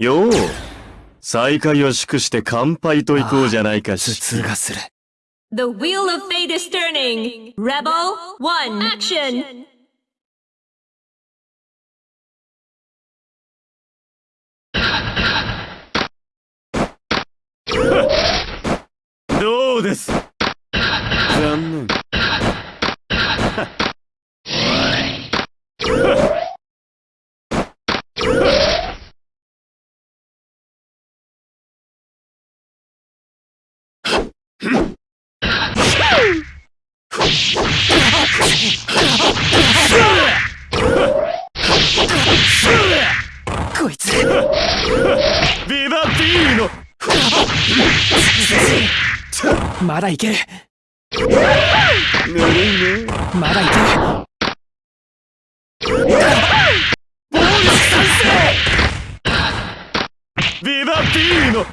よう。再会を祝して乾杯と行こうじゃないか頭し。痛がする。The wheel of fate is turning. Rebel 1 action. どうですこいつ。ビバビーノまだいけ。るぬるいね。まだいけ。るビバビーノ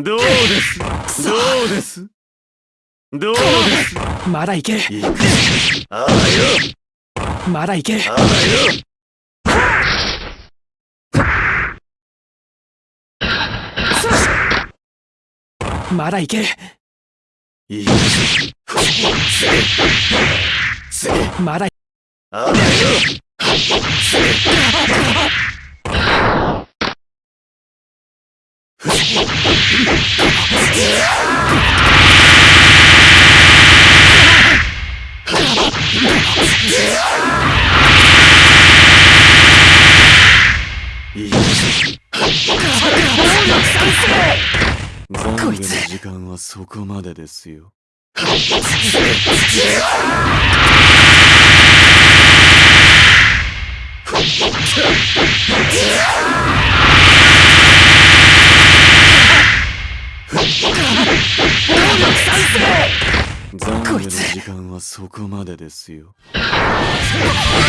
どうです？どうです？どうです？まだいける。ああよ。まだいける。ああよまだいける。いいまだああよいいぞ残業の時間はそこまでですよ。残業の時間はそこまでですよ。